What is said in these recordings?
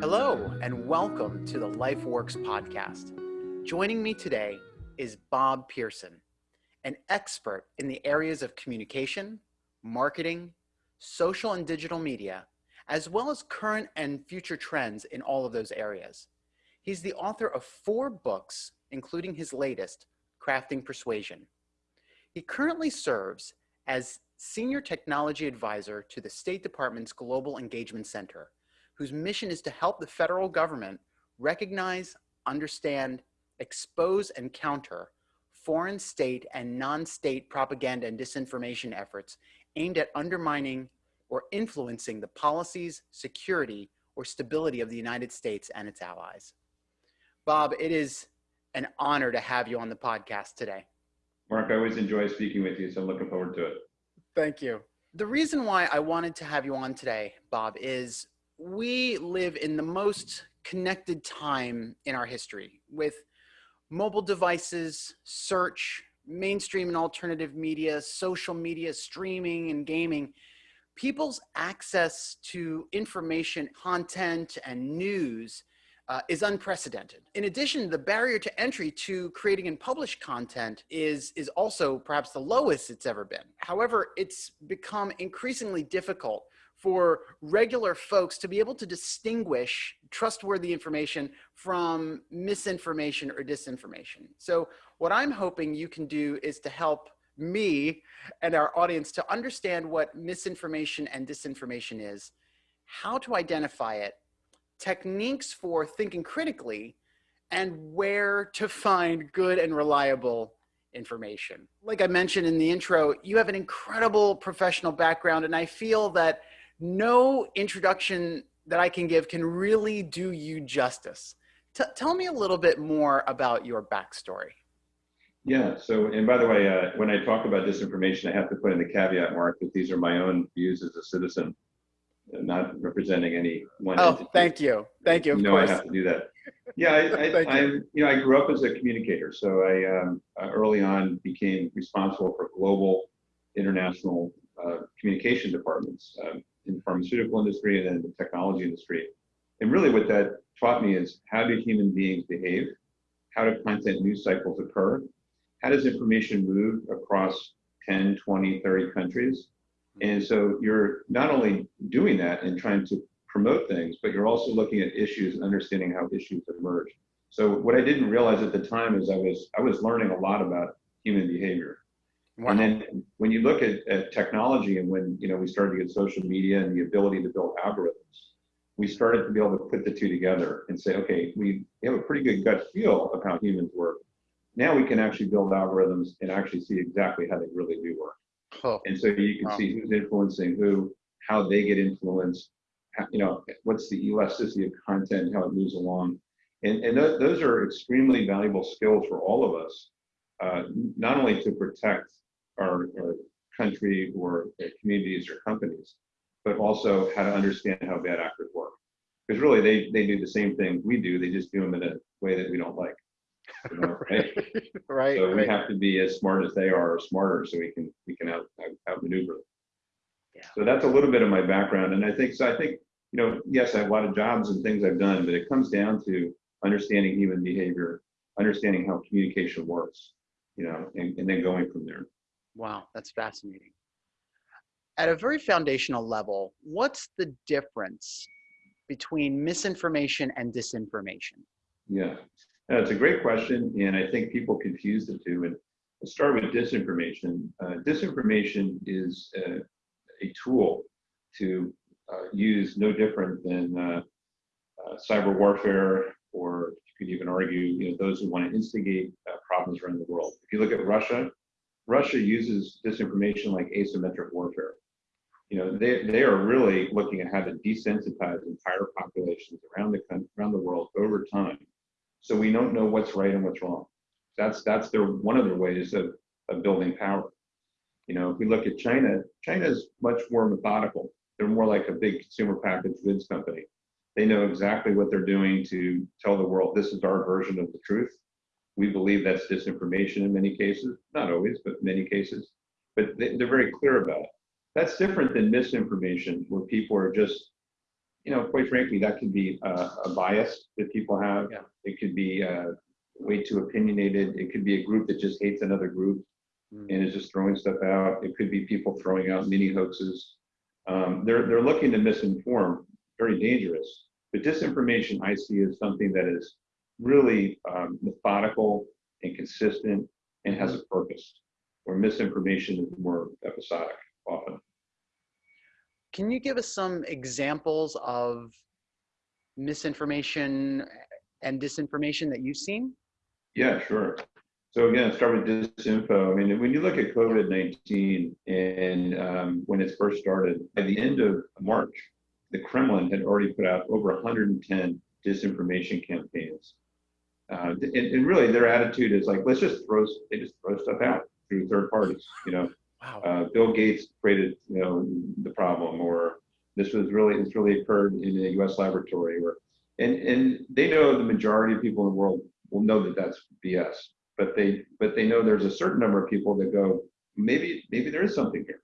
Hello, and welcome to the LifeWorks podcast. Joining me today is Bob Pearson, an expert in the areas of communication, marketing, social and digital media, as well as current and future trends in all of those areas. He's the author of four books, including his latest, Crafting Persuasion. He currently serves as Senior Technology Advisor to the State Department's Global Engagement Center, whose mission is to help the federal government recognize, understand, expose, and counter foreign state and non-state propaganda and disinformation efforts aimed at undermining or influencing the policies, security, or stability of the United States and its allies. Bob, it is an honor to have you on the podcast today. Mark, I always enjoy speaking with you, so I'm looking forward to it. Thank you. The reason why I wanted to have you on today, Bob, is we live in the most connected time in our history with mobile devices, search, mainstream and alternative media, social media, streaming and gaming. People's access to information, content, and news uh, is unprecedented. In addition, the barrier to entry to creating and published content is, is also perhaps the lowest it's ever been. However, it's become increasingly difficult for regular folks to be able to distinguish trustworthy information from misinformation or disinformation. So what I'm hoping you can do is to help me and our audience to understand what misinformation and disinformation is, how to identify it, techniques for thinking critically, and where to find good and reliable information. Like I mentioned in the intro, you have an incredible professional background, and I feel that no introduction that I can give can really do you justice. T tell me a little bit more about your backstory. Yeah, so, and by the way, uh, when I talk about disinformation, I have to put in the caveat, Mark, that these are my own views as a citizen not representing any one. Oh, entity. thank you, thank you. Of you know, course. I have to do that. Yeah, I, I, I, you know, I grew up as a communicator, so I um, uh, early on became responsible for global, international uh, communication departments um, in the pharmaceutical industry and then the technology industry. And really, what that taught me is how do human beings behave? How do content news cycles occur? How does information move across 10, 20, 30 countries? And so you're not only doing that and trying to promote things, but you're also looking at issues and understanding how issues emerge. So what I didn't realize at the time is I was I was learning a lot about human behavior. Wow. And then when you look at, at technology and when you know we started to get social media and the ability to build algorithms, we started to be able to put the two together and say, okay, we have a pretty good gut feel of how humans work. Now we can actually build algorithms and actually see exactly how they really do work. Oh. And so you can wow. see who's influencing who, how they get influenced, how, you know, what's the elasticity of content, how it moves along. And, and th those are extremely valuable skills for all of us, uh, not only to protect our, our country or communities or companies, but also how to understand how bad actors work. Because really, they, they do the same thing we do, they just do them in a way that we don't like. You know, right? right. So right. we have to be as smart as they are, or smarter, so we can we can out, out outmaneuver them. Yeah. So that's a little bit of my background, and I think so. I think you know, yes, I have a lot of jobs and things I've done, but it comes down to understanding human behavior, understanding how communication works, you know, and, and then going from there. Wow, that's fascinating. At a very foundational level, what's the difference between misinformation and disinformation? Yeah, that's a great question, and I think people confuse the two. And let's start with disinformation. Uh, disinformation is a, a tool to uh, use no different than uh, uh cyber warfare, or you could even argue, you know, those who want to instigate uh, problems around the world. If you look at Russia, Russia uses disinformation like asymmetric warfare. You know, they, they are really looking at how to desensitize entire populations around the around the world over time so we don't know what's right and what's wrong. That's that's their one of their ways of, of building power. You know, if we look at China, China is much more methodical. They're more like a big consumer packaged goods company. They know exactly what they're doing to tell the world this is our version of the truth. We believe that's disinformation in many cases, not always, but many cases. But they, they're very clear about it. That's different than misinformation, where people are just you know, quite frankly, that could be uh, a bias that people have. Yeah. It could be uh, way too opinionated. It could be a group that just hates another group Mm. and is just throwing stuff out. It could be people throwing out mini hoaxes. Um, they're they're looking to misinform, very dangerous. But disinformation I see as something that is really um, methodical and consistent and has a purpose. Where misinformation is more episodic often. Can you give us some examples of misinformation and disinformation that you've seen? Yeah, sure. So again, start with disinfo. I mean, when you look at COVID-19 and um, when it first started, by the end of March, the Kremlin had already put out over 110 disinformation campaigns. Uh, and, and, really, their attitude is like, let's just throw, they just throw stuff out through third parties. You know, wow. uh, Bill Gates created, you know, the problem, or this was really, this really occurred in a U.S. laboratory, or, and and they know the majority of people in the world will know that that's BS but they but they know there's a certain number of people that go maybe maybe there is something here.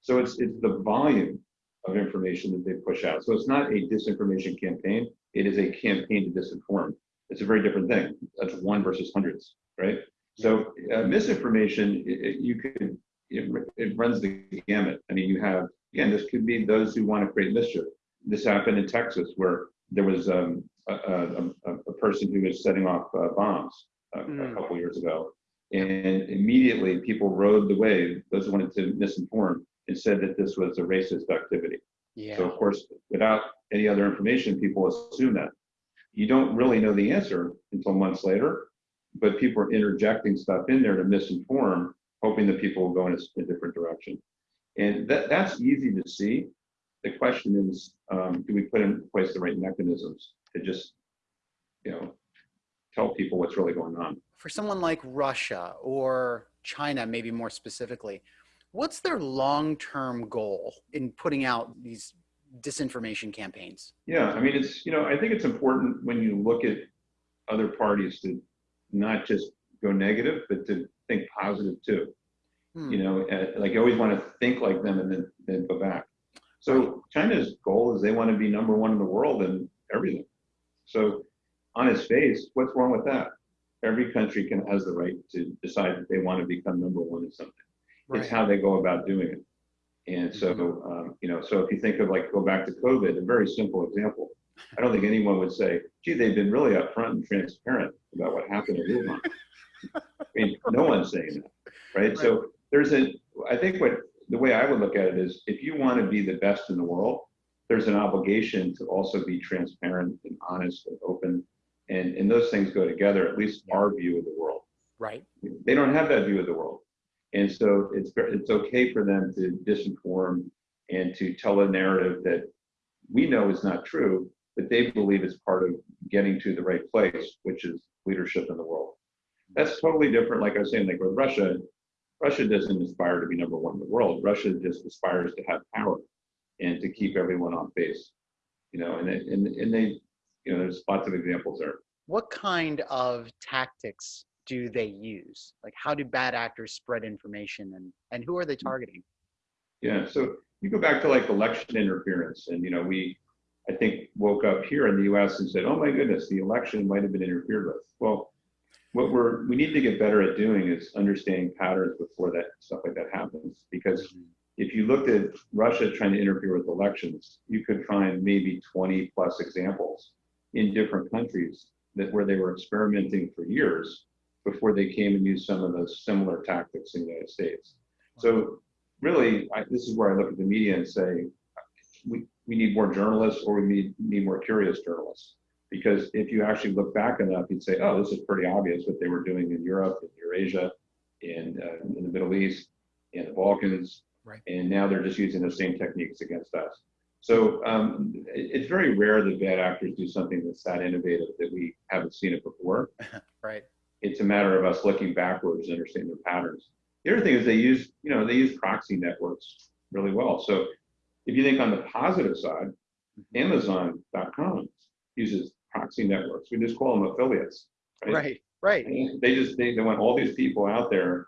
So it's it's the volume of information that they push out. So it's not a disinformation campaign. It is a campaign to disinform. It's a very different thing. That's one versus hundreds right? So uh, misinformation it, it, you could it, it runs the gamut i mean you have again this could be those who want to create mischief this happened in texas where there was um, a, a, a, person who was setting off uh, bombs a, mm. a couple years ago. And immediately people rode the wave, those who wanted to misinform, and said that this was a racist activity. Yeah. So, of course, without any other information, people assume that. You don't really know the answer until months later, but people are interjecting stuff in there to misinform, hoping that people will go in a, a different direction. And that, that's easy to see. The question is, um, do we put in place the right mechanisms to just, you know, tell people what's really going on. For someone like Russia or China, maybe more specifically, what's their long-term goal in putting out these disinformation campaigns? Yeah, I mean, it's, you know, I think it's important when you look at other parties to not just go negative, but to think positive too. Hmm. You know, uh, like you always want to think like them and then, then go back. So China's goal is they want to be number one in the world in everything. So on its face, what's wrong with that? Every country can has the right to decide that they want to become number one in something. Right. It's how they go about doing it. And so, mm-hmm. um, you know, so if you think of like go back to COVID, a very simple example. I don't think anyone would say, "Gee, they've been really upfront and transparent about what happened in Wuhan." I mean, no one's saying that, right? right? So there's a. I think what the way I would look at it is, if you want to be the best in the world, there's an obligation to also be transparent and honest and open and and those things go together at least our view of the world right they don't have that view of the world and so it's it's okay for them to disinform and to tell a narrative that we know is not true but they believe is part of getting to the right place which is leadership in the world that's totally different like i was saying like with russia russia doesn't aspire to be number one in the world russia just aspires to have power and to keep everyone on base you know and, and, and they you know, there's lots of examples there. What kind of tactics do they use? Like, how do bad actors spread information, and and who are they targeting? Yeah, so you go back to like election interference, and you know, we, I think, woke up here in the U.S. and said, "Oh my goodness, the election might have been interfered with." Well, what we're we need to get better at doing is understanding patterns before that stuff like that happens, because if you looked at Russia trying to interfere with elections, you could find maybe 20 plus examples in different countries that where they were experimenting for years before they came and used some of those similar tactics in the United States. So really, I, this is where I look at the media and say, we, we need more journalists or we need, need more curious journalists. Because if you actually look back enough, you'd say, oh, this is pretty obvious what they were doing in Europe, in Eurasia, in, uh, in the Middle East, in the Balkans, right. and now they're just using the same techniques against us. So um, it's very rare that bad actors do something that's that innovative that we haven't seen it before. right. It's a matter of us looking backwards and understanding their patterns. The other thing is they use, you know, they use proxy networks really well. So if you think on the positive side, mm-hmm. Amazon.com uses proxy networks. We just call them affiliates. Right. Right. right. They just they, they want all these people out there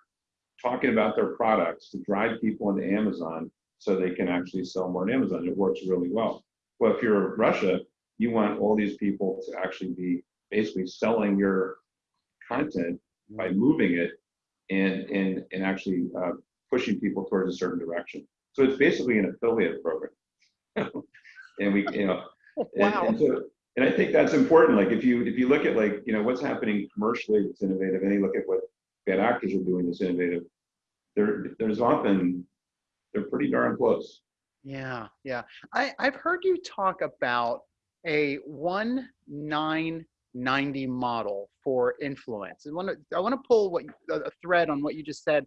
talking about their products to drive people into Amazon so they can actually sell more on Amazon. It works really well. Well, if you're Russia, you want all these people to actually be basically selling your content by moving it and and and actually uh, pushing people towards a certain direction. So it's basically an affiliate program. and we, you know, Wow. and, and so and I think that's important. Like if you if you look at like you know what's happening commercially that's innovative, and you look at what bad actors are doing that's innovative, there there's often they're pretty darn close. Yeah, yeah. I, I've heard you talk about a one nine ninety model for influence. I want to I want to pull what a a thread on what you just said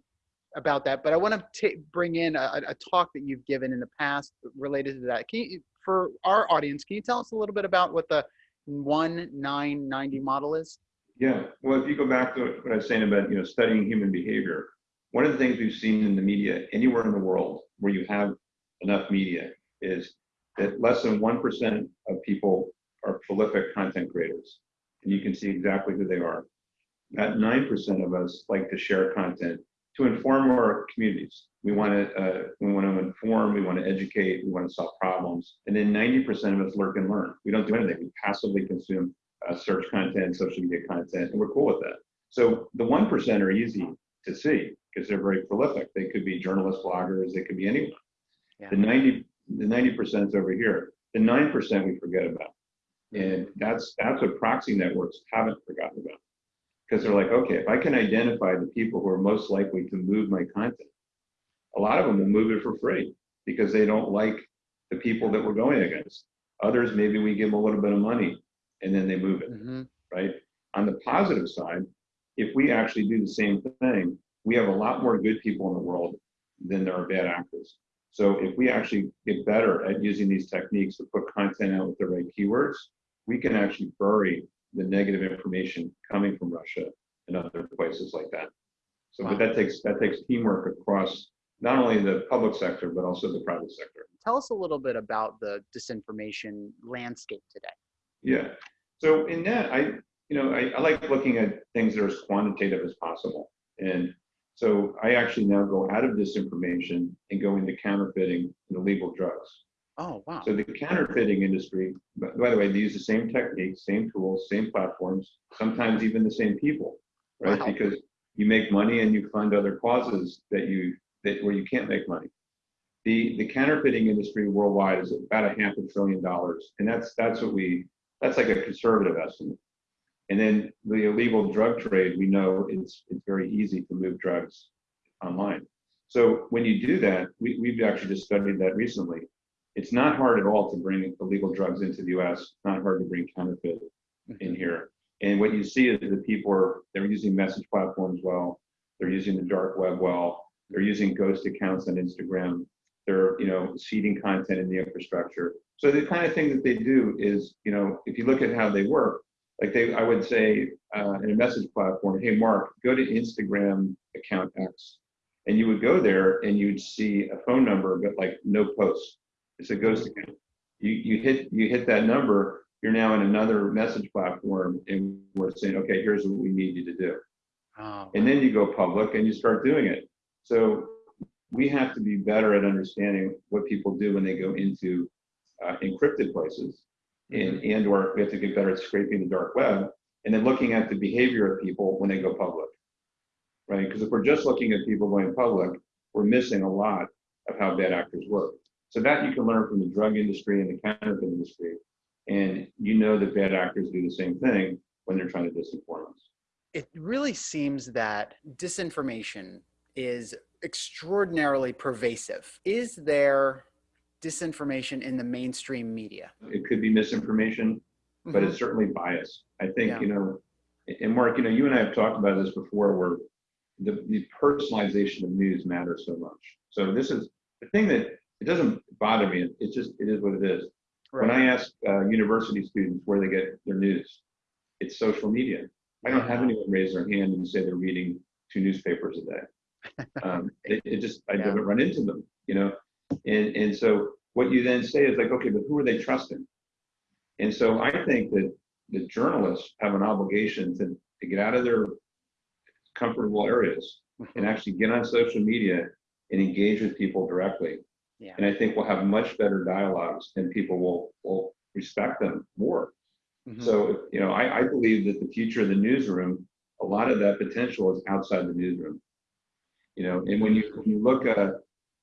about that, but I want to bring in a, a talk that you've given in the past related to that. Can you, for our audience, can you tell us a little bit about what the one nine ninety model is? Yeah, well, if you go back to what I was saying about, you know, studying human behavior, one of the things we've seen in the media anywhere in the world where you have enough media is that less than 1% of people are prolific content creators. And you can see exactly who they are. About 9% of us like to share content to inform our communities. We want to uh, we want to inform, we want to educate, we want to solve problems. And then 90% of us lurk and learn. We don't do anything. We passively consume uh, search content, social media content, and we're cool with that. So the 1% are easy to see because they're very prolific. They could be journalists, bloggers, they could be anyone. Yeah. The 90 the 90% is over here. The 9% we forget about. And that's that's what proxy networks haven't forgotten about. Because they're like, okay, if I can identify the people who are most likely to move my content, a lot of them will move it for free because they don't like the people that we're going against. Others, maybe we give them a little bit of money and then they move it hmm right? On the positive side, if we actually do the same thing, we have a lot more good people in the world than there are bad actors. So if we actually get better at using these techniques to put content out with the right keywords, we can actually bury the negative information coming from Russia and other places like that. So, Wow. but that takes that takes teamwork across not only the public sector but also the private sector. Tell us a little bit about the disinformation landscape today. Yeah. So in that, I, you know, I, I like looking at things that are as quantitative as possible. And so I actually now go out of disinformation and go into counterfeiting and illegal drugs. Oh, wow. So the counterfeiting industry, by the way, they use the same techniques, same tools, same platforms, sometimes even the same people, right? Wow. Because you make money and you fund other causes that you that where you can't make money. The the counterfeiting industry worldwide is about a half a trillion dollars, and that's that's what we that's like a conservative estimate. And then the illegal drug trade, we know it's it's very easy to move drugs online. So when you do that, we, we've actually just studied that recently. It's not hard at all to bring illegal drugs into the US. It's not hard to bring counterfeit in here. And what you see is that people are they're using message platforms well, they're using the dark web well, they're using ghost accounts on Instagram, they're you know seeding content in the infrastructure. So the kind of thing that they do is, you know, if you look at how they work, like they I would say uh, in a message platform, hey Mark, go to Instagram account X. And you would go there and you'd see a phone number, but like no post. It's a ghost account. You you hit you hit that number, you're now in another message platform and we're saying, okay, here's what we need you to do. Oh, And then you go public and you start doing it. So we have to be better at understanding what people do when they go into uh, encrypted places. And, and or we have to get better at scraping the dark web and then looking at the behavior of people when they go public. Right? Because if we're just looking at people going public we're missing a lot of how bad actors work so that you can learn from the drug industry and the counterfeit industry and you know that bad actors do the same thing when they're trying to disinform us it really seems that disinformation is extraordinarily pervasive. Is there disinformation in the mainstream media? it could be misinformation but Mhm. it's certainly bias. I think, Yeah. you know, and Mark, you know, you and I have talked about this before where the, the personalization of news matters so much. So this is the thing that it doesn't bother me. It's just, it is what it is. When I ask uh, university students where they get their news, it's social media. I don't have anyone raise their hand and say they're reading two newspapers a day. Um, it, it just, I Yeah. haven't run into them, you know? And, and so what you then say is like, okay, but who are they trusting? And so I think that the journalists have an obligation to, to get out of their comfortable areas and actually get on social media and engage with people directly Yeah. And I think we'll have much better dialogues and people will, will respect them more. Mm-hmm. So, you know, I, I believe that the future of the newsroom, a lot of that potential is outside the newsroom. You know, and when you, when you look at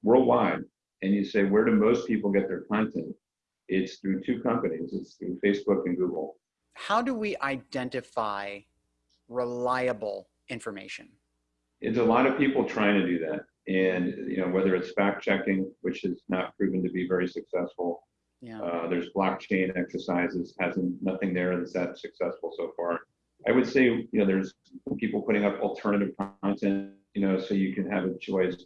worldwide and you say, where do most people get their content? It's through two companies. It's through Facebook and Google. How do we identify reliable information? It's a lot of people trying to do that. And, you know, whether it's fact checking, which has not proven to be very successful. Yeah. Uh, there's blockchain exercises, hasn't nothing there that's that successful so far. I would say, you know, there's people putting up alternative content, you know, so you can have a choice.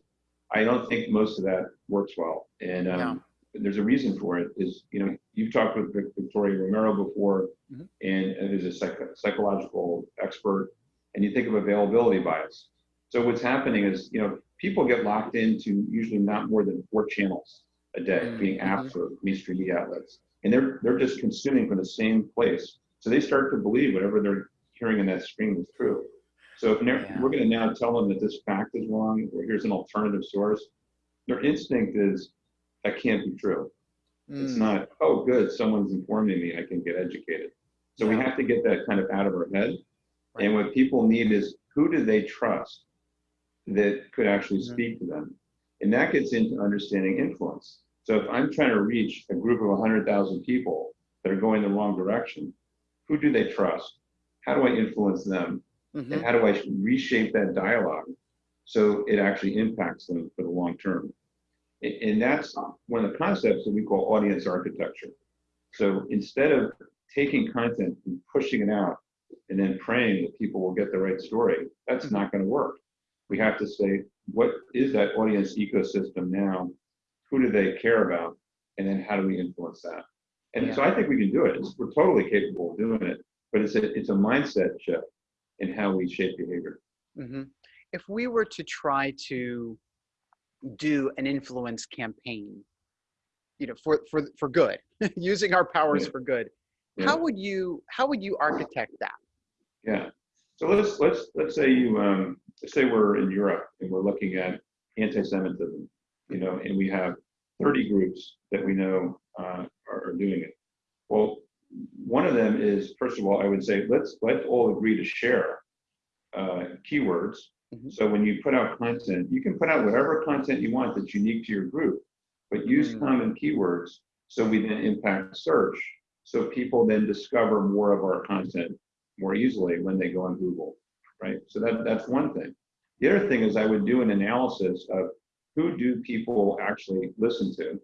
I don't think most of that works well. And um, there's a reason for it is, you know, you've talked with Victoria Romero before, mm-hmm. and is a psych- psychological expert, and you think of availability bias. So what's happening is, you know, people get locked into usually not more than four channels a day, mm-hmm. being apps or mainstream media outlets, and they're they're just consuming from the same place. So they start to believe whatever they're hearing in that stream is true. So if yeah. we're going to now tell them that this fact is wrong, or here's an alternative source, their instinct is that can't be true. Mm. It's not, oh, good, someone's informing me, I can get educated. So yeah. we have to get that kind of out of our head. Right. And what people need is who do they trust that could actually mm-hmm. speak to them? And that gets into understanding influence. So if I'm trying to reach a group of 100,000 people that are going the wrong direction, who do they trust? How do I influence them? Mm-hmm. And how do I reshape that dialogue so it actually impacts them for the long term? And that's one of the concepts that we call audience architecture. So instead of taking content and pushing it out and then praying that people will get the right story, that's mm-hmm. not going to work. We have to say, what is that audience ecosystem now? Who do they care about? And then how do we influence that? And yeah. so I think we can do it. We're totally capable of doing it, but it's a, it's a mindset shift in how we shape behavior. Mm-hmm. If we were to try to do an influence campaign you know for for for good using our powers yeah. for good yeah. how would you how would you architect that yeah so let's let's let's say you um say we're in europe and we're looking at anti-semitism you know and we have 30 groups that we know uh, are, are doing it well one of them is first of all i would say let's let's all agree to share uh, keywords Mm-hmm. So when you put out content, you can put out whatever content you want that's unique to your group, but use mm-hmm. common keywords so we then impact search. So people then discover more of our content more easily when they go on Google, right? So that, that's one thing. The other thing is I would do an analysis of who do people actually listen to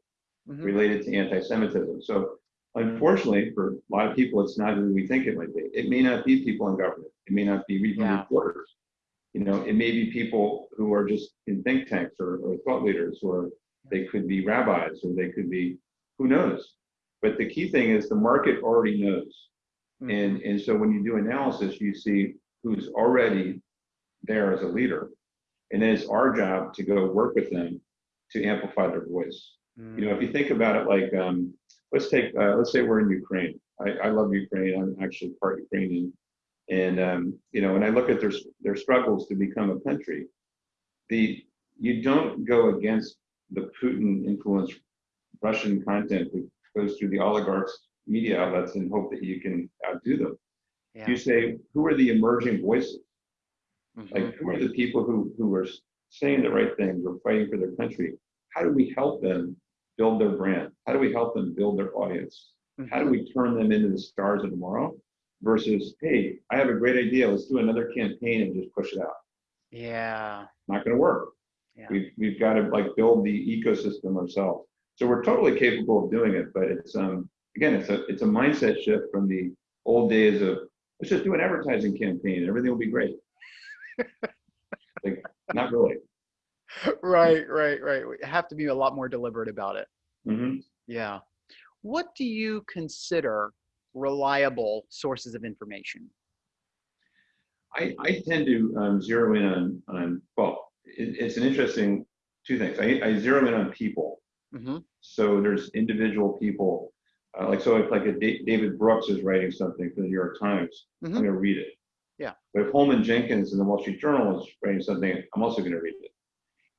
mm-hmm. related to anti-Semitism. So unfortunately, for a lot of people, it's not who we think it might be. It may not be people in government. It may not be yeah. reporters you know, it may be people who are just in think tanks or, or thought leaders, or they could be rabbis, or they could be, who knows? But the key thing is the market already knows. Mm-hmm. And, and so when you do analysis, you see who's already there as a leader. And then it's our job to go work with them to amplify their voice. Mm-hmm. You know, if you think about it like, um, let's take, uh, let's say we're in Ukraine. I, I love Ukraine. I'm actually part Ukrainian. And um, you know, when I look at their their struggles to become a country, the you don't go against the Putin influenced Russian content that goes through the oligarchs' media outlets and hope that you can outdo them. Yeah. You say, who are the emerging voices? Mm-hmm. Like, who are the people who who are saying the right things or fighting for their country? How do we help them build their brand? How do we help them build their audience? Mm-hmm. How do we turn them into the stars of tomorrow? versus, hey, I have a great idea. Let's do another campaign and just push it out. Yeah. Not going to work. Yeah. We've, we've got to like build the ecosystem ourselves. So we're totally capable of doing it, but it's um again it's a it's a mindset shift from the old days of let's just do an advertising campaign and everything will be great. like not really. Right, right, right. We have to be a lot more deliberate about it. Mm-hmm. Yeah. What do you consider reliable sources of information? I, I tend to um, zero in on, on well, it, it's an interesting two things. I, I zero in on people. Mm-hmm. So there's individual people, uh, like so if like a D- David Brooks is writing something for the New York Times, mm-hmm. I'm going to read it. Yeah. But if Holman Jenkins in the Wall Street Journal is writing something, I'm also going to read it.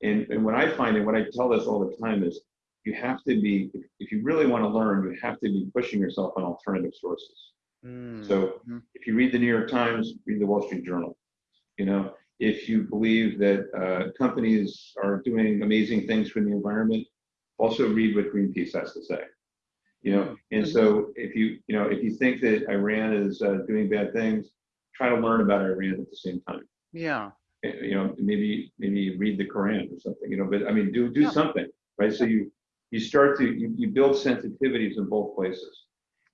And, and what I find, and what I tell this all the time is, you have to be, if, you really want to learn, you have to be pushing yourself on alternative sources. Mm. So if you read the New York Times, read the Wall Street Journal. You know, if you believe that uh, companies are doing amazing things for the environment, also read what Greenpeace has to say. You know, and so if you you know if you think that Iran is uh, doing bad things, try to learn about Iran at the same time. yeah. Eh, You know, maybe maybe read the Quran or something. You know, but I mean, do do Yeah. something, right? So you you start to you, you build sensitivities in both places,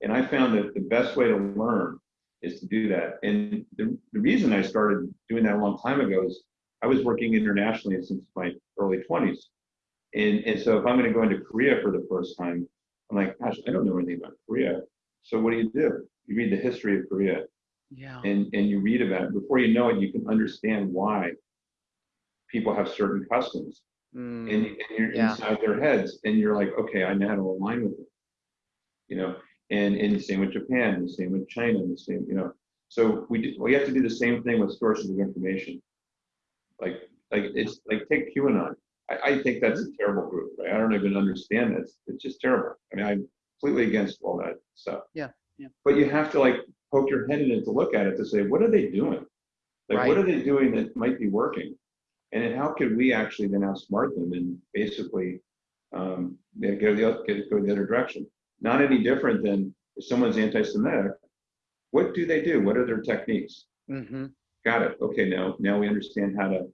and I found that the best way to learn is to do that. And the, the reason I started doing that a long time ago is I was working internationally since my early 20s. And, and so if I'm going to go into Korea for the first time, I'm like, gosh, I don't know anything about Korea. So what do you do? You read the history of Korea Yeah. and, and you read about it. Before you know it, you can understand why people have certain customs Mm. and, and you're Yeah. inside their heads and you're like, okay, I know how to align with it. You know, and, and the same with Japan, the same with China, the same, you know. So we do, we have to do the same thing with sources of information. Like, like it's like take QAnon. I, I think that's a terrible group, right? I don't even understand this. It's just terrible. I mean, I'm completely against all that stuff. Yeah, yeah. But you have to like poke your head in it to look at it to say, what are they doing? Like, what are they doing that might be working? And then how could we actually then outsmart them and basically um, go, the, get, go the other direction? Not any different than if someone's anti-Semitic, what do they do? What are their techniques? hmm Got it. Okay, now now we understand how to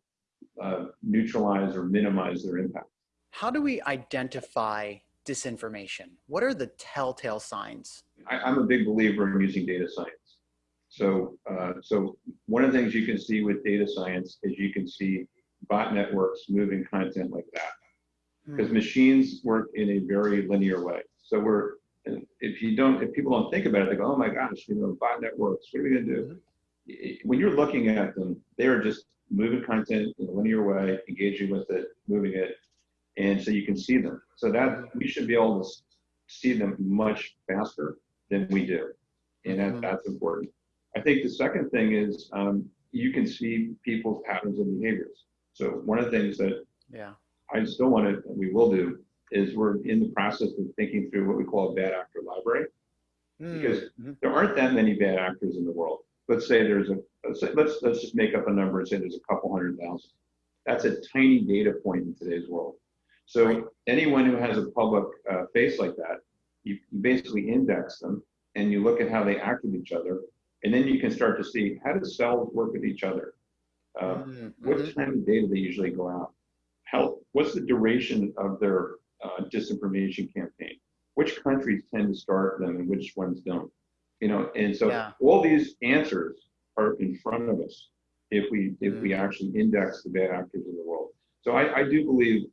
uh, neutralize or minimize their impact. How do we identify disinformation? What are the telltale signs? I, I'm a big believer in using data science. So, uh, so one of the things you can see with data science is you can see bot networks moving content like that because machines work in a very linear way. So we're, if you don't, if people don't think about it, they go, oh my gosh, you know, bot networks, what are we gonna do? I- When you're looking at them, they are just moving content in a linear way, engaging with it, moving it, and so you can see them. So that we should be able to see them much faster than we do, and that, Mhm. that's important. I think the second thing is um, you can see people's patterns of behaviors. So one of the things that Yeah. I still want to, we will do, is we're in the process of thinking through what we call a bad actor library. Because Mhm. There aren't that many bad actors in the world. Let's say there's a, let's, say, let's, let's just make up a number and say there's a couple hundred thousand. That's a tiny data point in today's world. So Right. anyone who has a public uh, face like that, you, you basically index them and you look at how they act with each other. And then you can start to see how do cells work with each other? Uh, Mhm. what time of day do they usually go out? How, what's the duration of their uh, disinformation campaign? Which countries tend to start them and which ones don't? You know, and so Yeah. all these answers are in front of us if we if we Mm. actually index the bad actors in the world. So I, I do believe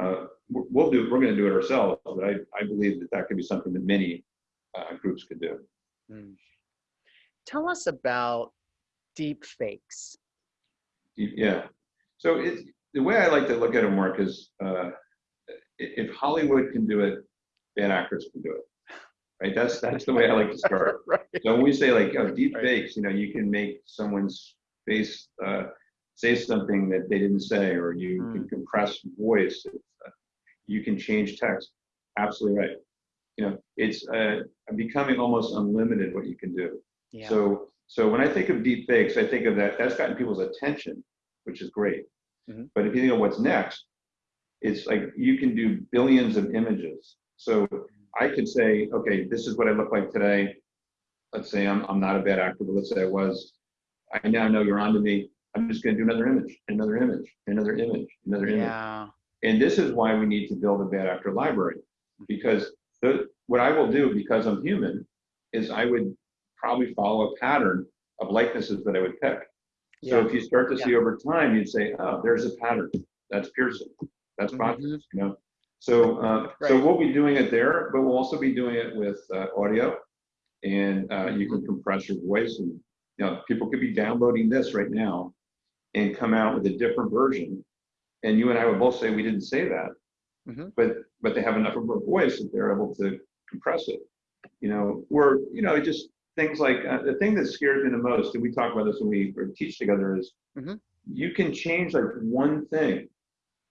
uh, we'll do we're going to do it ourselves, but I, I believe that that could be something that many uh, groups could do. Mm. Tell us about deep fakes. Yeah. So it's the way I like to look at it, Mark, is uh, if Hollywood can do it, bad actors can do it. Right. That's that's the way I like to start. right. So when we say like oh, deep Right. fakes, you know, you can make someone's face uh, say something that they didn't say, or you Mm. can compress voice. uh, You can change text. Absolutely right. You know, it's uh, becoming almost unlimited what you can do. Yeah. So, so when I think of deep fakes, I think of that, that's gotten people's attention, which is great. Mhm. But if you think of what's next, it's like you can do billions of images. So I could say, okay, this is what I look like today. Let's say I'm, I'm not a bad actor, but let's say I was. I now know you're onto me. I'm just going to do another image, another image, another image, another image. yeah. And this is why we need to build a bad actor library, because the, what I will do, because I'm human, is I would probably follow a pattern of likenesses that I would pick. So Yeah. if you start to see over time, you'd say, oh, there's a pattern. That's Pearson. That's Mhm. Bottas, you know? So, uh, so we'll be doing it there, but we'll also be doing it with uh, audio. And uh, you can compress your voice and, you know, people could be downloading this right now and come out with a different version. And you and I would both say we didn't say that, Mhm. but, but they have enough of a voice that they're able to compress it. You know, or, you know, just things like, uh, the thing that scares me the most, and we talk about this when we teach together is Mhm. you can change like one thing,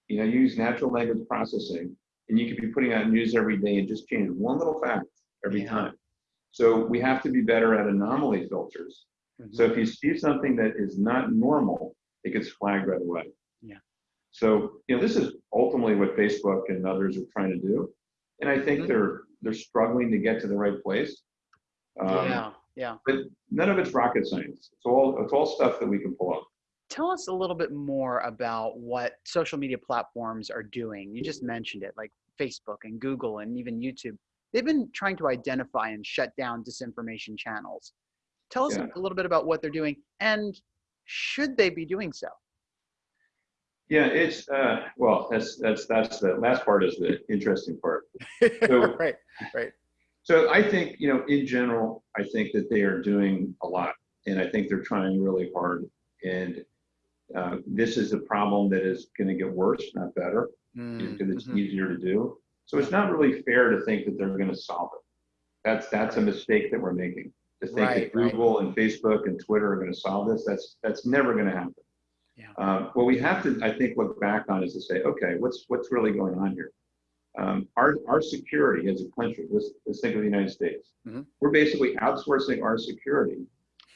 you know, use natural language processing and you could be putting out news every day and just change one little fact every Yeah. time. So we have to be better at anomaly filters. Mhm. So if you see something that is not normal, it gets flagged right away. Yeah. So, you know, this is ultimately what Facebook and others are trying to do. And I think Mhm. they're they're struggling to get to the right place. Um, yeah, yeah. But none of it's rocket science. It's all it's all stuff that we can pull up. Tell us a little bit more about what social media platforms are doing. You just mentioned it, like Facebook and Google and even YouTube. They've been trying to identify and shut down disinformation channels. Tell us Yeah. a little bit about what they're doing and should they be doing so? Yeah, it's uh, well, that's that's that's the last part is the interesting part. So- right, right. So I think, you know, in general, I think that they are doing a lot, and I think they're trying really hard. And uh, this is a problem that is going to get worse, not better, because it's Mhm. easier to do. So it's not really fair to think that they're going to solve it. That's that's a mistake that we're making. To think Right, that right. Google and Facebook and Twitter are going to solve this, that's that's never going to happen. Yeah. Um, what we have to, I think, look back on is to say, okay, what's what's really going on here? Um, our our security as a country. Let's let's think of the United States. Mhm. We're basically outsourcing our security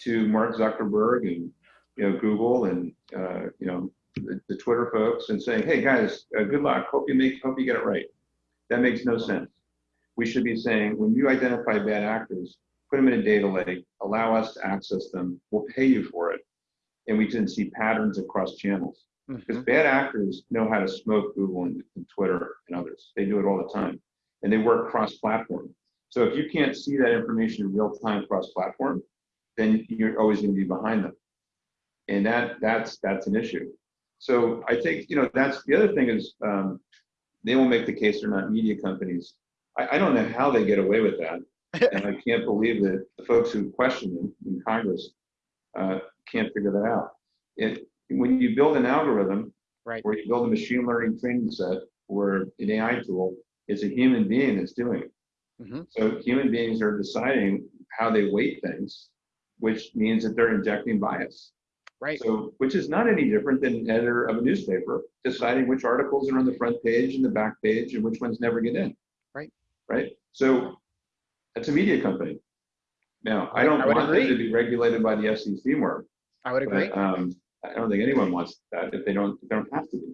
to Mark Zuckerberg and you know Google and uh, you know the, the Twitter folks and saying, hey guys, uh, good luck. Hope you make hope you get it right. That makes no sense. We should be saying when you identify bad actors, put them in a data lake, allow us to access them. We'll pay you for it, and we can see patterns across channels. Because Mhm. bad actors know how to smoke Google and, and Twitter and others. They do it all the time, and they work cross-platform. So if you can't see that information in real time cross-platform, then you're always going to be behind them, and that that's that's an issue. So I think you know that's the other thing is um, they will make the case they're not media companies. I, I don't know how they get away with that, and I can't believe that the folks who question them in Congress uh, can't figure that out. It, when you build an algorithm, Right. where you build a machine learning training set or an AI tool, it's a human being that's doing it. Mhm. So human beings are deciding how they weight things, which means that they're injecting bias. Right. So, which is not any different than an editor of a newspaper deciding which articles are on the front page and the back page and which ones never get in. Right. Right. So, that's a media company. Now, I I- don't I want them to be regulated by the FCC more, I would agree. but um, I don't think anyone wants that if they don't if they don't have to be.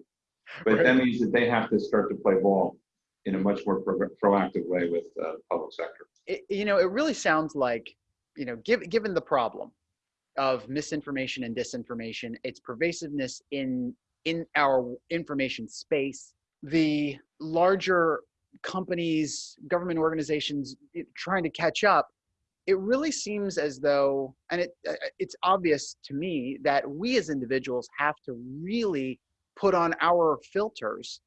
But Right. that means that they have to start to play ball in a much more pro- proactive way with uh, public sector. it, you know, it really sounds like, you know, give, given the problem of misinformation and disinformation, its pervasiveness in in our information space, the larger companies, government organizations trying to catch up, it really seems as though, and it uh, it's obvious to me that we as individuals have to really put on our filters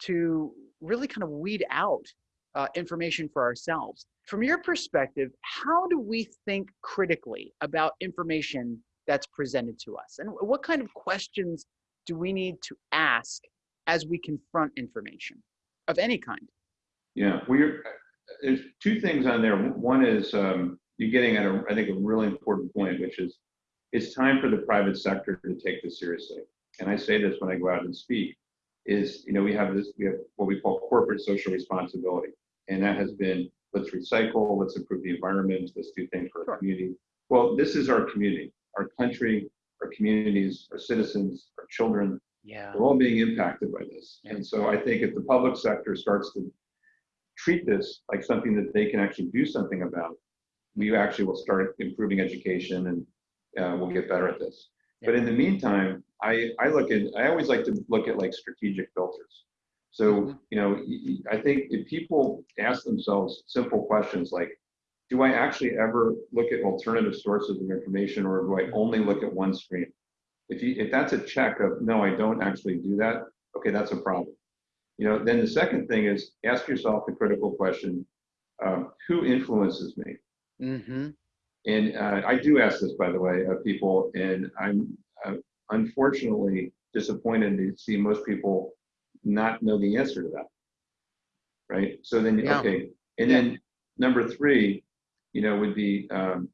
to really kind of weed out uh, information for ourselves. From your perspective, how do we think critically about information that's presented to us? And what kind of questions do we need to ask as we confront information of any kind? Yeah, we're there's two things on there. One is um, you're getting at a I think a really important point, which is it's time for the private sector to take this seriously. And I say this when I go out and speak, is you know we have this we have what we call corporate social responsibility, and that has been let's recycle, let's improve the environment, let's do things for Sure. our community. Well, this is our community, our country, our communities, our citizens, our children. Yeah. They're all being impacted by this. Yeah. And so I think if the public sector starts to treat this like something that they can actually do something about, we actually will start improving education and uh, we'll get better at this. But in the meantime, I, I look at, I always like to look at like strategic filters. So, Mhm. you know, I think if people ask themselves simple questions like, do I actually ever look at alternative sources of information or do I only look at one stream? If you, if that's a check of, no, I don't actually do that, okay, that's a problem. You know, then the second thing is ask yourself the critical question, um, who influences me? Mm-hmm. And uh, I do ask this, by the way, of people, and I'm uh, unfortunately disappointed to see most people not know the answer to that. Right? So then, Yeah. okay. And Yeah. then number three, you know, would be um,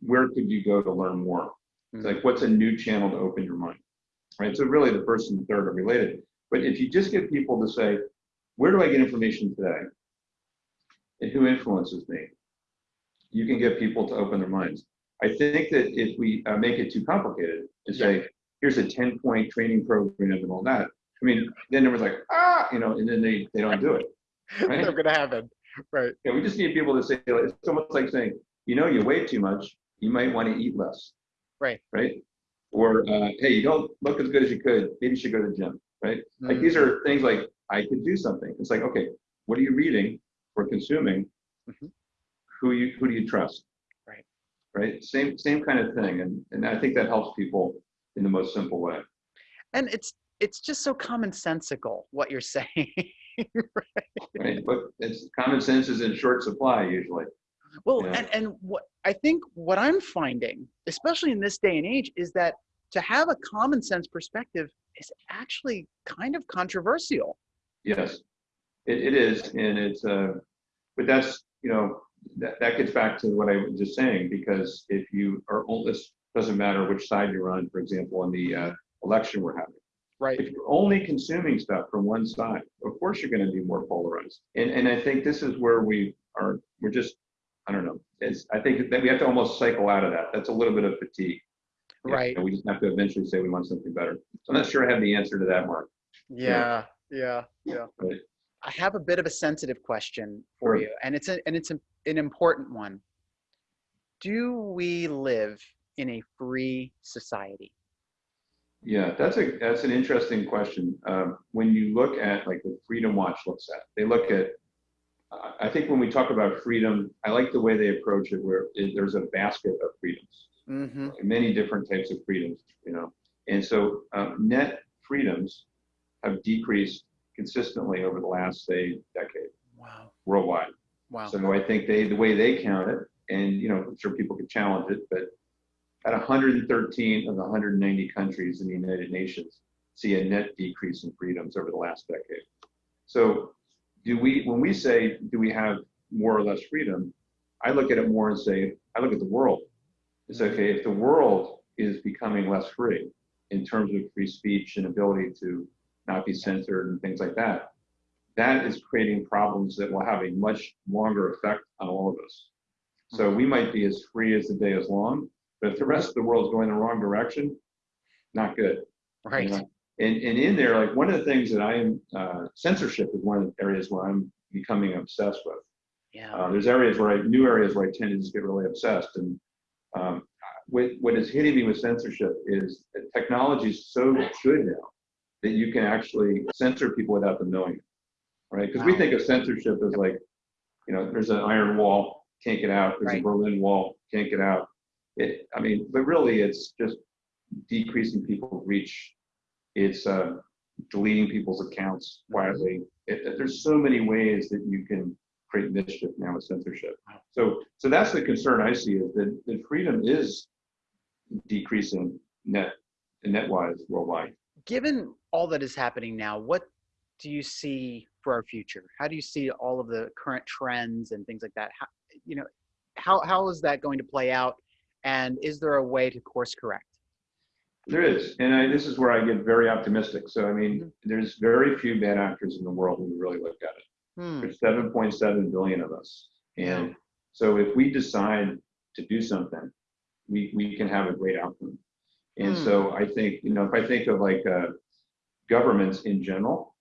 where could you go to learn more? It's like, what's a new channel to open your mind? Right? So really the first and third are related. But if you just get people to say, where do I get information today? And who influences me? You can get people to open their minds. I think that if we uh, make it too complicated and say, here's a 10 point training program and all that, I mean, then everyone's like, ah, you know, and then they, they don't do it. Right? Never gonna happen. Right. Yeah, we just need people to say, it's almost like saying, you know, you weigh too much, you might want to eat less. Right. Right. Or, uh, hey, you don't look as good as you could, maybe you should go to the gym. Right. Mm. Like these are things like, I could do something. It's like, okay, what are you reading or consuming? Mm-hmm. Who you who do you trust? Right. Right. Same same kind of thing. And and I think that helps people in the most simple way. And it's it's just so commonsensical what you're saying. right? right. But it's common sense is in short supply usually. Well, yeah. and, and what I think what I'm finding, especially in this day and age, is that to have a common sense perspective is actually kind of controversial. Yes, it, it is, and it's uh, but that's you know that that gets back to what I was just saying because if you are this doesn't matter which side you're on. For example, in the uh, election we're having, right? If you're only consuming stuff from one side, of course you're going to be more polarized. And and I think this is where we are. We're just I don't know. It's, I think that we have to almost cycle out of that. That's a little bit of fatigue. Right. we just have to eventually say we want something better. So I'm not sure I have the answer to that, Mark. Yeah, yeah, yeah. Right. I have a bit of a sensitive question for sure. you, and it's a, and it's a, an important one. Do we live in a free society? Yeah, that's a that's an interesting question. Um, when you look at like what Freedom Watch looks at, they look at. I think when we talk about freedom, I like the way they approach it, where it, there's a basket of freedoms, mm-hmm. many different types of freedoms, you know. And so um, net freedoms have decreased consistently over the last say decade. Wow. Worldwide. Wow. So I think they the way they count it, and you know, I'm sure people could challenge it, but at 113 of the 190 countries in the United Nations see a net decrease in freedoms over the last decade. So do we when we say do we have more or less freedom, I look at it more and say, I look at the world. It's mm-hmm. okay if the world is becoming less free in terms of free speech and ability to not be censored and things like that, that is creating problems that will have a much longer effect on all of us. So we might be as free as the day is long, but if the rest of the world is going the wrong direction, not good. Right. You know? and, and in there, like one of the things that I am, uh, censorship is one of the areas where I'm becoming obsessed with. Yeah. Uh, there's areas where I, new areas where I tend to just get really obsessed. And um, what, what is hitting me with censorship is that technology is so good now that you can actually censor people without them knowing it, right? Because wow. we think of censorship as like, you know, there's an iron wall, can't get out. There's right. a Berlin Wall, can't get out. It, I mean, but really, it's just decreasing people's reach. It's uh, deleting people's accounts quietly. It, there's so many ways that you can create mischief now with censorship. So, so that's the concern I see is that, that freedom is decreasing net net wise worldwide given all that is happening now, what do you see for our future? How do you see all of the current trends and things like that? How, you know, how, how is that going to play out? And is there a way to course correct? There is, and I, this is where I get very optimistic. So, I mean, mm-hmm. there's very few bad actors in the world when you really look at it. Hmm. There's 7.7 billion of us, and so if we decide to do something, we we can have a great outcome. And mm. so I think, you know, if I think of like uh, governments in general,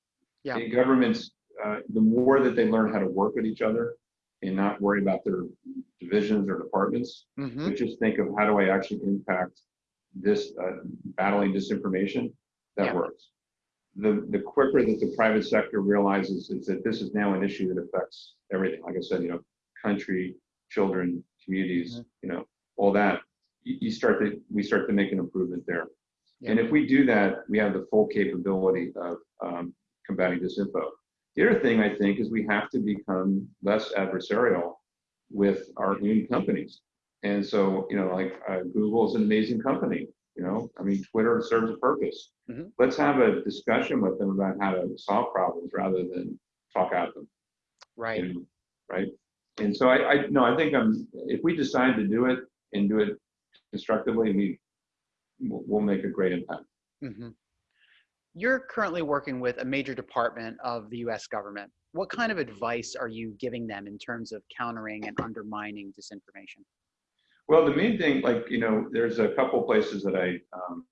yeah. governments, uh, the more that they learn how to work with each other and not worry about their divisions or departments, mm-hmm. but just think of how do I actually impact this uh, battling disinformation, that yeah. works. The, the quicker that the private sector realizes is that this is now an issue that affects everything. Like I said, you know, country, children, communities, mm-hmm. you know, all that you start to we start to make an improvement there. Yeah. And if we do that, we have the full capability of um, combating disinfo. The other thing I think is we have to become less adversarial with our own companies. And so, you know, like uh, Google is an amazing company. You know, I mean, Twitter serves a purpose. Mm-hmm. Let's have a discussion with them about how to solve problems rather than talk at them. Right. And, right. And so I, I no, I think I'm. If we decide to do it and do it constructively, we will make a great impact. Mm-hmm. You're currently working with a major department of the US government. What kind of advice are you giving them in terms of countering and undermining disinformation? Well, the main thing, like, you know, there's a couple places that I um,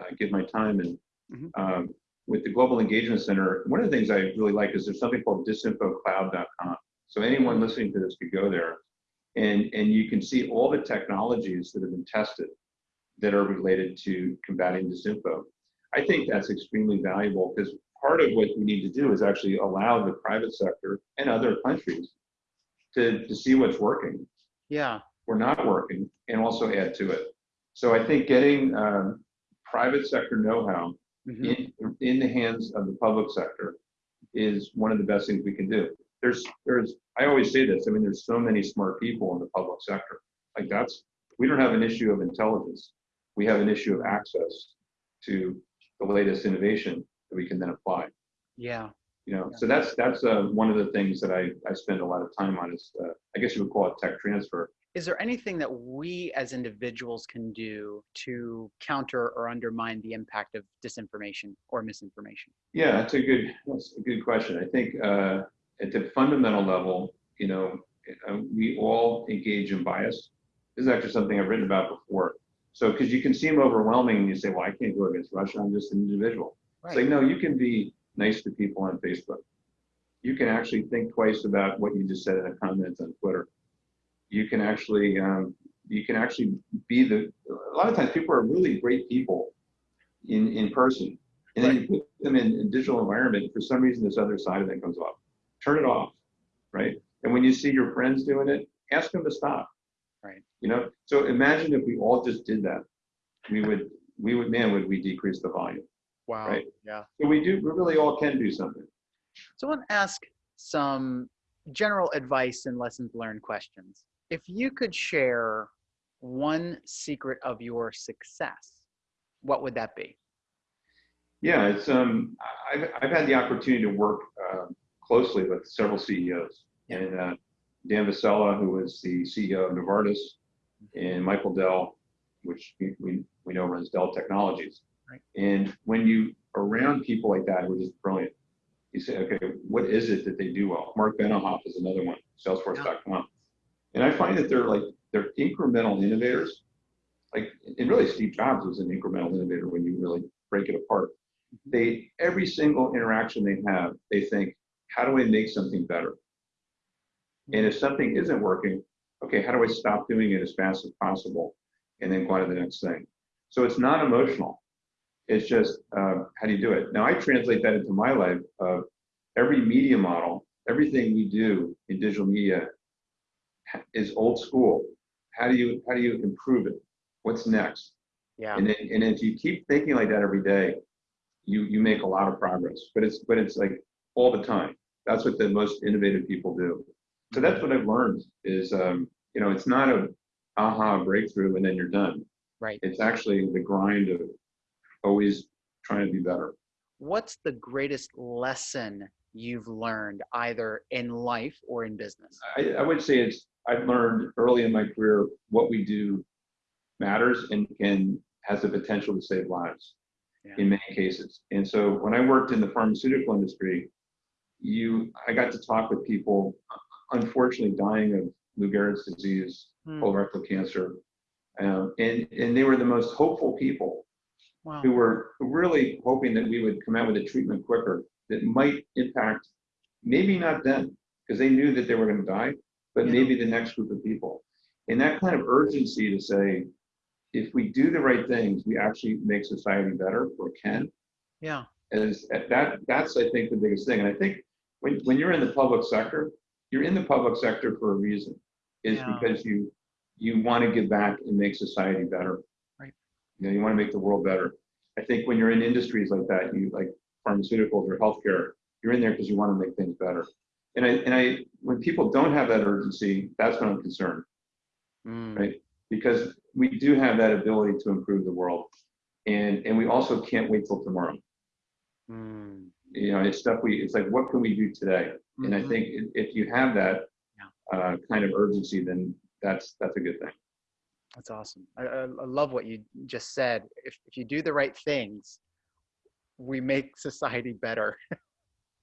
uh, give my time in. Mm-hmm. Um, with the Global Engagement Center, one of the things I really like is there's something called disinfocloud.com. So anyone listening to this could go there and, and you can see all the technologies that have been tested that are related to combating disinfo. I think that's extremely valuable because part of what we need to do is actually allow the private sector and other countries to, to see what's working. Yeah. We're not working and also add to it. So I think getting um, private sector know-how mm-hmm. in, in the hands of the public sector is one of the best things we can do. There's, there's, I always say this, I mean, there's so many smart people in the public sector. Like that's, we don't have an issue of intelligence. We have an issue of access to the latest innovation that we can then apply. Yeah. You know, yeah. so that's that's uh, one of the things that I, I spend a lot of time on is uh, I guess you would call it tech transfer. Is there anything that we as individuals can do to counter or undermine the impact of disinformation or misinformation? Yeah, that's a good that's a good question. I think uh, at the fundamental level, you know, uh, we all engage in bias. This is actually something I've written about before. So, because you can seem overwhelming and you say, well, I can't go against Russia, I'm just an individual. Right. It's like, no, you can be nice to people on Facebook. You can actually think twice about what you just said in a comment on Twitter. You can actually, um, you can actually be the, a lot of times people are really great people in, in person. And right. then you put them in a digital environment, for some reason this other side of it comes off. Turn it off, right? And when you see your friends doing it, ask them to stop. Right. You know, so imagine if we all just did that. We would, we would, man, would we decrease the volume? Wow. Right. Yeah. So we do, we really all can do something. So I want to ask some general advice and lessons learned questions. If you could share one secret of your success, what would that be? Yeah, it's um, I've I've had the opportunity to work uh, closely with several CEOs, yeah. and uh, Dan Vasella, who was the CEO of Novartis, and Michael Dell, which we, we know runs Dell Technologies. Right. And when you around people like that who are just brilliant, you say, okay, what is it that they do well? Marc Benioff is another one, Salesforce.com. Yeah. And I find that they're like they're incremental innovators. Like and really Steve Jobs was an incremental innovator when you really break it apart. Mm-hmm. They every single interaction they have, they think, how do I make something better? And if something isn't working, okay, how do I stop doing it as fast as possible and then go on to the next thing? So it's not emotional. It's just uh, how do you do it? Now I translate that into my life of every media model, everything we do in digital media is old school. How do you how do you improve it? What's next? Yeah. And then, and if you keep thinking like that every day, you you make a lot of progress. But it's but it's like all the time. That's what the most innovative people do. So that's what I've learned is, um, you know, it's not a aha breakthrough and then you're done. Right. It's actually the grind of always trying to be better. What's the greatest lesson you've learned either in life or in business? I, I would say it's, I've learned early in my career what we do matters and, and has the potential to save lives yeah. in many cases. And so when I worked in the pharmaceutical industry, you, I got to talk with people unfortunately dying of Lou Gehrig's disease, hmm. colorectal cancer. Um, and, and they were the most hopeful people wow. who were really hoping that we would come out with a treatment quicker that might impact maybe not them because they knew that they were going to die, but yeah. maybe the next group of people. And that kind of urgency to say, if we do the right things, we actually make society better or can. Yeah. As that that's I think the biggest thing. And I think when, when you're in the public sector, you're in the public sector for a reason is yeah. because you you want to give back and make society better. Right. You know you want to make the world better. I think when you're in industries like that you like pharmaceuticals or healthcare you're in there because you want to make things better. And i and i when people don't have that urgency that's when i'm concerned. Mm. right? Because we do have that ability to improve the world. And and we also can't wait till tomorrow. Mm. You know it's stuff we it's like what can we do today and I mm-hmm. think if you have that uh, kind of urgency, then that's that's a good thing. That's awesome. I, I love what you just said. If, if you do the right things, we make society better.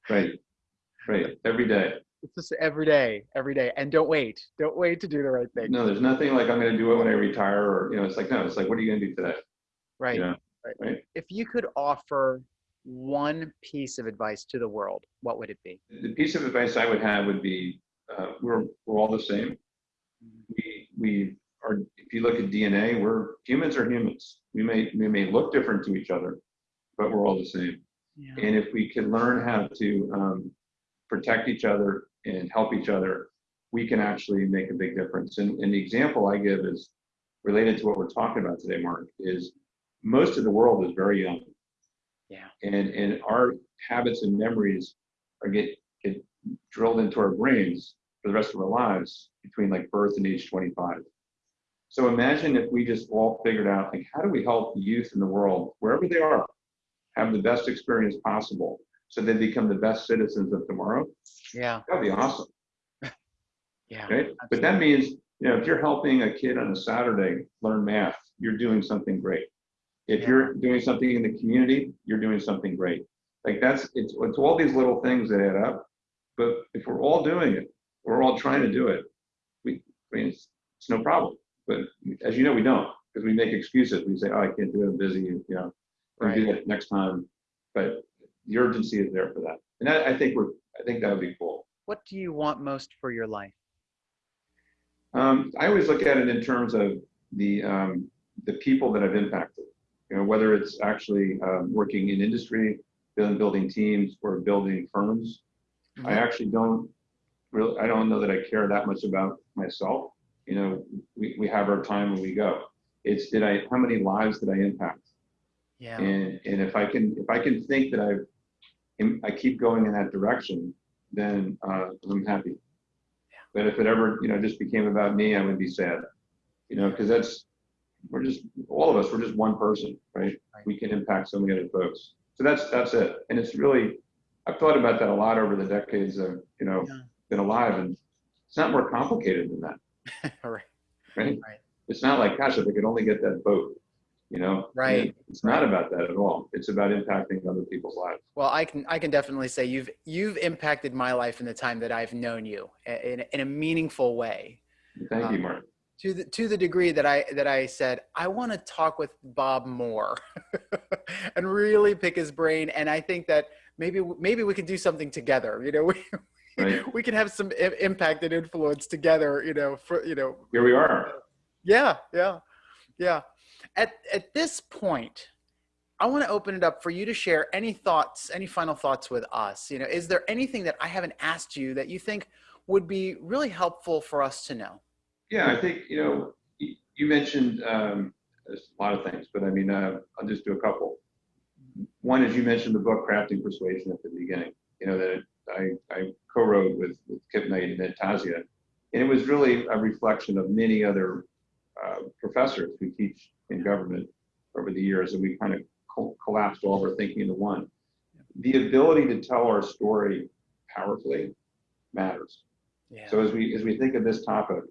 right. Right. Every day. It's just every day, every day. And don't wait. Don't wait to do the right thing. No, there's nothing like I'm going to do it when I retire or, you know, it's like, no, it's like, what are you going to do today? Right. You know? right. right. If you could offer one piece of advice to the world, what would it be? The piece of advice I would have would be uh, we're, we're all the same. We, we are, if you look at DNA, we're humans are humans. We may, we may look different to each other, but we're all the same. Yeah. And if we can learn how to um, protect each other and help each other, we can actually make a big difference. And, and the example I give is related to what we're talking about today, Mark, is most of the world is very young. Yeah. And, and our habits and memories are get, get drilled into our brains for the rest of our lives between like birth and age 25. So imagine if we just all figured out like how do we help youth in the world, wherever they are, have the best experience possible so they become the best citizens of tomorrow. Yeah. That'd be awesome. Yeah. But that means, you know, if you're helping a kid on a Saturday learn math, you're doing something great. If Yeah. you're doing something in the community, you're doing something great. Like that's it's it's all these little things that add up. But if we're all doing it, we're all trying to do it. We I mean it's, it's no problem. But as you know, we don't because we make excuses. We say, "Oh, I can't do it. I'm busy." You know, we'll do it next time. But the urgency is there for that, and I, I think we're. I think that would be cool. What do you want most for your life? Um, I always look at it in terms of the um, the people that I've impacted. You know, whether it's actually um, working in industry, building, building teams, or building firms. Mm-hmm. I actually don't really. I don't know that I care that much about myself. You know, we, we have our time when we go. It's did I how many lives did I impact? Yeah. And and if I can if I can think that I've I keep going in that direction, then uh, I'm happy. But if it ever, you know, just became about me, I would be sad. You know, because that's we're just all of us. We're just one person, right? Right. We can impact so many other folks. So that's that's it. And it's really, I've thought about that a lot over the decades of you know Yeah. been alive, and it's not more complicated than that, All right. right? Right. It's not like, gosh, if I could only get that boat, you know? Right. It's not about that at all. It's about impacting other people's lives. Well, I can I can definitely say you've you've impacted my life in the time that I've known you in in a meaningful way. Thank you, Um, Mark. To the to the degree that I that I said I want to talk with Bob more, and really pick his brain. And I think that maybe maybe we can do something together. You know, we Right. we can have some impact and influence together. You know, for you know, Here we are. yeah, yeah, yeah. At at this point, I want to open it up for you to share any thoughts, any final thoughts with us. You know, is there anything that I haven't asked you that you think would be really helpful for us to know? Yeah, I think, you know, you mentioned um, a lot of things, but I mean, uh, I'll just do a couple. One is you mentioned the book Crafting Persuasion at the beginning, you know, that I, I co-wrote with, with Kip Knight and Ed Tazzia. And it was really a reflection of many other uh, professors who teach in government over the years, and we kind of co- collapsed all of our thinking into one. The ability to tell our story powerfully matters. Yeah. So as we as we think of this topic,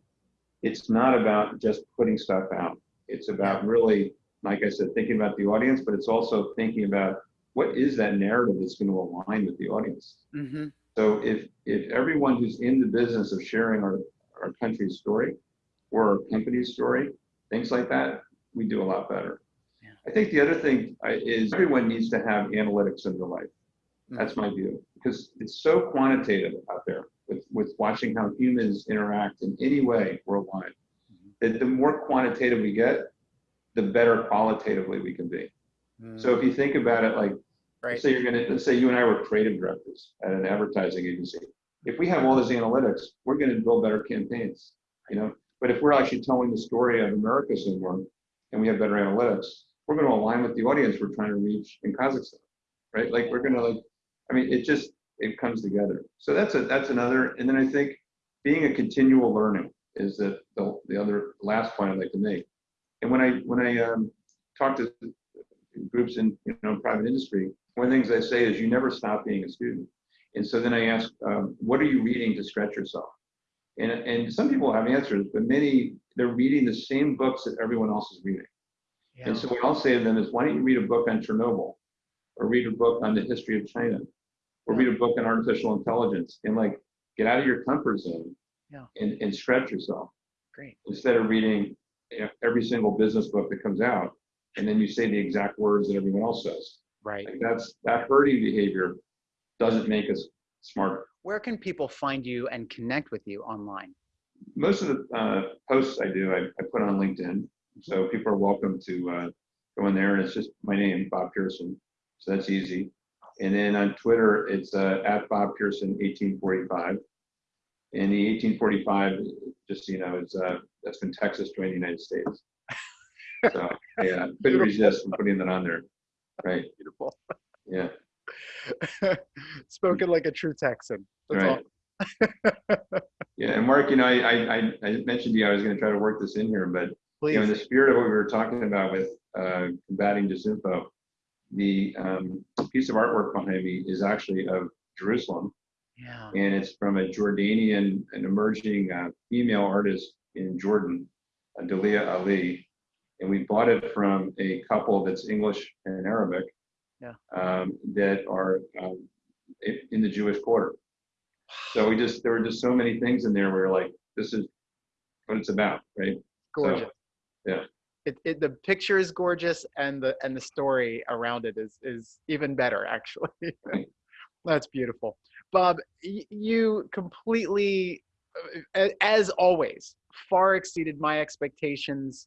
it's not about just putting stuff out. It's about really, like I said, thinking about the audience, but it's also thinking about what is that narrative that's going to align with the audience. hmm So if if everyone who's in the business of sharing our, our country's story or our company's story, things like that, we do a lot better. Yeah. I think the other thing is everyone needs to have analytics in their life. Mm. That's my view because it's so quantitative out there with, with watching how humans interact in any way worldwide. That the more quantitative we get, the better qualitatively we can be. So if you think about it, like Mm-hmm. right. say you're gonna, let's say you and I were creative directors at an advertising agency. If we have all this analytics, we're gonna build better campaigns, you know? But if we're actually telling the story of America somewhere and we have better analytics, we're gonna align with the audience we're trying to reach in Kazakhstan, right? Like we're gonna like, I mean, it just, it comes together. So that's a, that's another, and then I think being a continual learning is the, the, the other last point I'd like to make. And when I, when I um, talk to groups in you know private industry, one of the things I say is you never stop being a student. And so then I ask, um, what are you reading to stretch yourself? And and some people have answers, but many they're reading the same books that everyone else is reading. Yeah. And so what I'll say to them is, why don't you read a book on Chernobyl? or read a book on the history of China, or read a book on artificial intelligence, and like get out of your comfort zone Yeah. and, and stretch yourself Great. instead of reading you know, every single business book that comes out, and then you say the exact words that everyone else says. Right. Like that's that herding behavior doesn't make us smarter. Where can people find you and connect with you online? Most of the uh, posts I do, I, I put on LinkedIn, so people are welcome to uh, go in there, and it's just my name, Bob Pearson, so that's easy. And then on Twitter, it's uh, at Bob Pearson 1845. And the 1845, just so you know, is uh, that's when Texas joined the United States. So yeah, couldn't resist from putting that on there. Right. Beautiful. Yeah. Spoken like a true Texan. That's Right. Yeah. And Mark, you know, I, I, I- mentioned to you I was going to try to work this in here, but you know, in the spirit of what we were talking about with uh, combating disinfo, the um, piece of artwork behind me is actually of Jerusalem, Yeah. and it's from a Jordanian, an emerging uh, female artist in Jordan, uh, Dalia Ali, and we bought it from a couple that's English and Arabic, Yeah. um, that are um, in the Jewish quarter. So we just there were just so many things in there where we're like, this is what it's about, right? Gorgeous. yeah. It, it, the picture is gorgeous and the and the story around it is is even better actually. That's beautiful. Bob, you completely uh, as always far exceeded my expectations.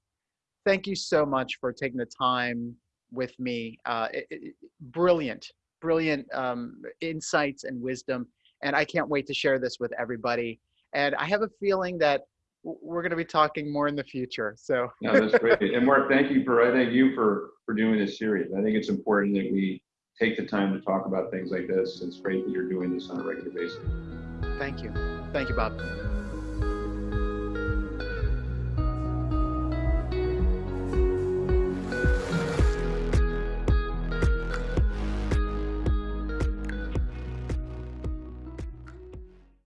Thank you so much for taking the time with me. Uh, it, brilliant, brilliant um, insights and wisdom. And I can't wait to share this with everybody. And I have a feeling that we're going to be talking more in the future. So No, that's great. And Mark, thank you for, I thank you for, for doing this series. I think it's important that we take the time to talk about things like this. It's great that you're doing this on a regular basis. thank you. Thank you, Bob.